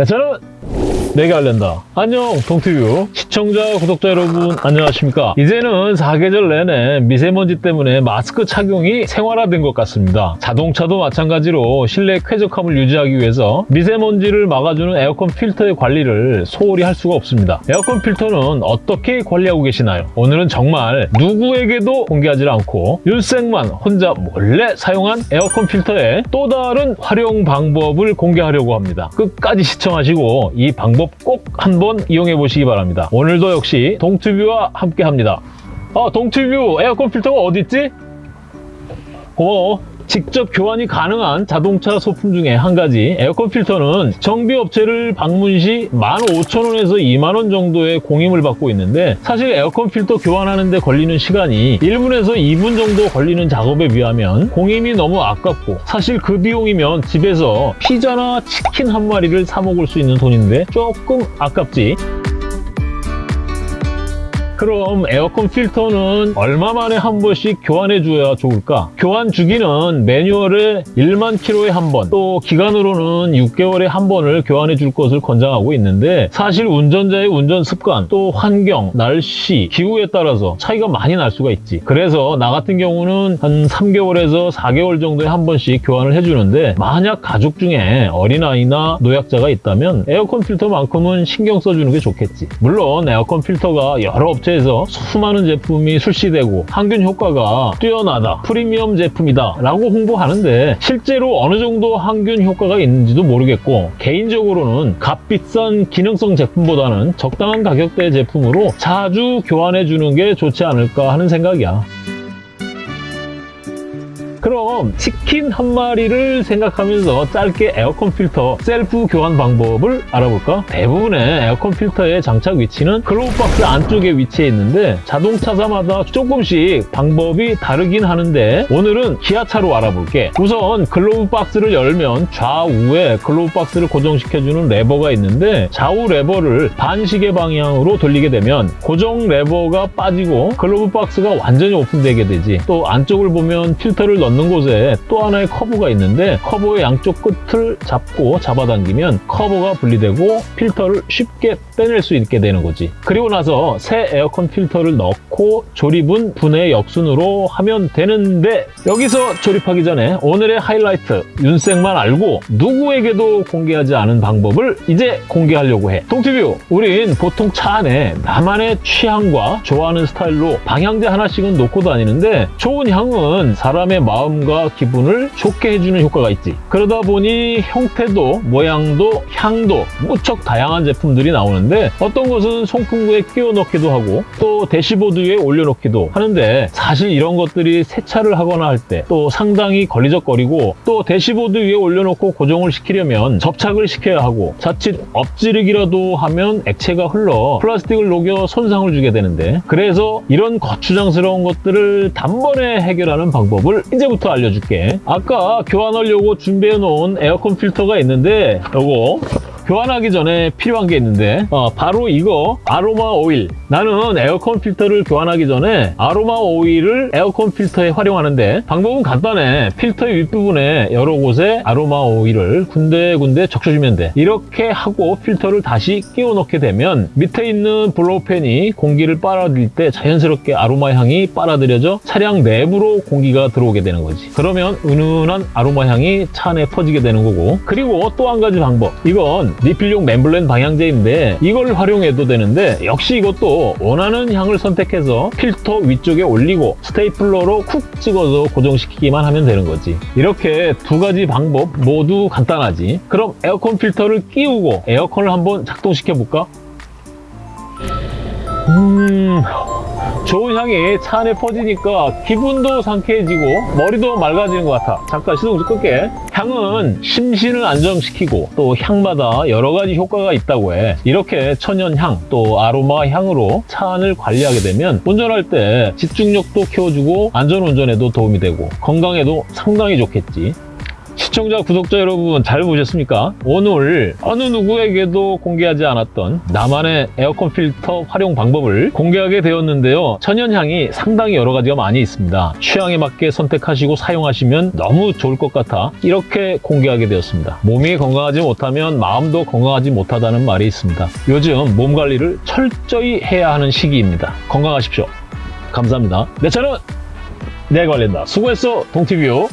네, 저는 내가 알린다. 안녕, 동티뷰. 시청자, 구독자 여러분, 안녕하십니까? 이제는 사계절 내내 미세먼지 때문에 마스크 착용이 생활화된 것 같습니다. 자동차도 마찬가지로 실내 쾌적함을 유지하기 위해서 미세먼지를 막아주는 에어컨 필터의 관리를 소홀히 할 수가 없습니다. 에어컨 필터는 어떻게 관리하고 계시나요? 오늘은 정말 누구에게도 공개하지 않고 윤생만 혼자 몰래 사용한 에어컨 필터의 또 다른 활용 방법을 공개하려고 합니다. 끝까지 시청하시고 이 방법 꼭 한번 이용해 보시기 바랍니다. 오늘도 역시 동튜뷰와 함께 합니다. 아, 동튜뷰 에어컨 필터가 어디 있지? 고마워. 직접 교환이 가능한 자동차 소품 중에 한 가지. 에어컨 필터는 정비업체를 방문 시 15,000원에서 2만원 정도의 공임을 받고 있는데 사실 에어컨 필터 교환하는 데 걸리는 시간이 1분에서 2분 정도 걸리는 작업에 비하면 공임이 너무 아깝고 사실 그 비용이면 집에서 피자나 치킨 한 마리를 사 먹을 수 있는 돈인데 조금 아깝지 그럼 에어컨 필터는 얼마 만에 한 번씩 교환해 줘야 좋을까? 교환 주기는 매뉴얼에 1만 킬로에 한 번, 또 기간으로는 6개월에 한 번을 교환해 줄 것을 권장하고 있는데 사실 운전자의 운전 습관, 또 환경, 날씨, 기후에 따라서 차이가 많이 날 수가 있지. 그래서 나 같은 경우는 한 3개월에서 4개월 정도에 한 번씩 교환을 해주는데 만약 가족 중에 어린아이나 노약자가 있다면 에어컨 필터만큼은 신경 써주는 게 좋겠지. 물론 에어컨 필터가 여러 업체 업체에서 수많은 제품이 출시되고 항균 효과가 뛰어나다, 프리미엄 제품이다 라고 홍보하는데 실제로 어느 정도 항균 효과가 있는지도 모르겠고 개인적으로는 값비싼 기능성 제품보다는 적당한 가격대 제품으로 자주 교환해 주는 게 좋지 않을까 하는 생각이야. 그럼 치킨 한 마리를 생각하면서 짧게 에어컨 필터 셀프 교환 방법을 알아볼까? 대부분의 에어컨 필터의 장착 위치는 glove box 안쪽에 위치해 있는데 자동차사마다 조금씩 방법이 다르긴 하는데 오늘은 기아차로 알아볼게. 우선 glove box를 열면 좌우에 glove box를 고정시켜주는 레버가 있는데 좌우 레버를 반시계 방향으로 돌리게 되면 고정 레버가 빠지고 glove box가 완전히 오픈되게 되지. 또 안쪽을 보면 필터를 넣는 넣는 곳에 또 하나의 커버가 있는데 커버의 양쪽 끝을 잡고 잡아당기면 커버가 분리되고 필터를 쉽게 빼낼 수 있게 되는 거지. 그리고 나서 새 에어컨 필터를 넣고 조립은 분해 역순으로 하면 되는데 여기서 조립하기 전에 오늘의 하이라이트 윤생만 알고 누구에게도 공개하지 않은 방법을 이제 공개하려고 해. 동티뷰 우린 보통 차 안에 나만의 취향과 좋아하는 스타일로 방향제 하나씩은 놓고 다니는데 좋은 향은 사람의 마음 마음과 기분을 좋게 해주는 효과가 있지 그러다 보니 형태도 모양도 향도 무척 다양한 제품들이 나오는데 어떤 것은 송풍구에 끼워 넣기도 하고 또 대시보드 위에 올려놓기도 하는데 사실 이런 것들이 세차를 하거나 할 때 또 상당히 걸리적거리고 또 대시보드 위에 올려놓고 고정을 시키려면 접착을 시켜야 하고 자칫 엎지르기라도 하면 액체가 흘러 플라스틱을 녹여 손상을 주게 되는데 그래서 이런 거추장스러운 것들을 단번에 해결하는 방법을 이제 이제부터 알려줄게. 아까 교환하려고 준비해 놓은 에어컨 필터가 있는데 요거 교환하기 전에 필요한 게 있는데 어, 바로 이거 아로마 오일. 나는 에어컨 필터를 교환하기 전에 아로마 오일을 에어컨 필터에 활용하는데 방법은 간단해. 필터의 윗부분에 여러 곳에 아로마 오일을 군데군데 적셔주면 돼. 이렇게 하고 필터를 다시 끼워 넣게 되면 밑에 있는 blow fan이 공기를 빨아들일 때 자연스럽게 아로마 향이 빨아들여져 차량 내부로 공기가 들어오게 되는 거지. 그러면 은은한 아로마 향이 차 안에 퍼지게 되는 거고. 그리고 또 한 가지 방법. 이건 리필용 membrane 방향제인데 이걸 활용해도 되는데 역시 이것도 원하는 향을 선택해서 필터 위쪽에 올리고 스테이플러로 쿡 찍어서 고정시키기만 하면 되는 거지. 이렇게 두 가지 방법 모두 간단하지. 그럼 에어컨 필터를 끼우고 에어컨을 한번 작동시켜 볼까? 음... 좋은 향이 차 안에 퍼지니까 기분도 상쾌해지고 머리도 맑아지는 것 같아. 잠깐 시동 좀 끌게 향은 심신을 안정시키고 또 향마다 여러 가지 효과가 있다고 해. 이렇게 천연향 또 아로마 향으로 차 안을 관리하게 되면 운전할 때 집중력도 키워주고 안전운전에도 도움이 되고 건강에도 상당히 좋겠지 시청자, 구독자 여러분 잘 보셨습니까? 오늘 어느 누구에게도 공개하지 않았던 나만의 에어컨 필터 활용 방법을 공개하게 되었는데요. 천연향이 상당히 여러 가지가 많이 있습니다. 취향에 맞게 선택하시고 사용하시면 너무 좋을 것 같아 이렇게 공개하게 되었습니다. 몸이 건강하지 못하면 마음도 건강하지 못하다는 말이 있습니다. 요즘 몸 관리를 철저히 해야 하는 시기입니다. 건강하십시오. 감사합니다. 내 차는 내 관리한다. 수고했어, 동티뷰.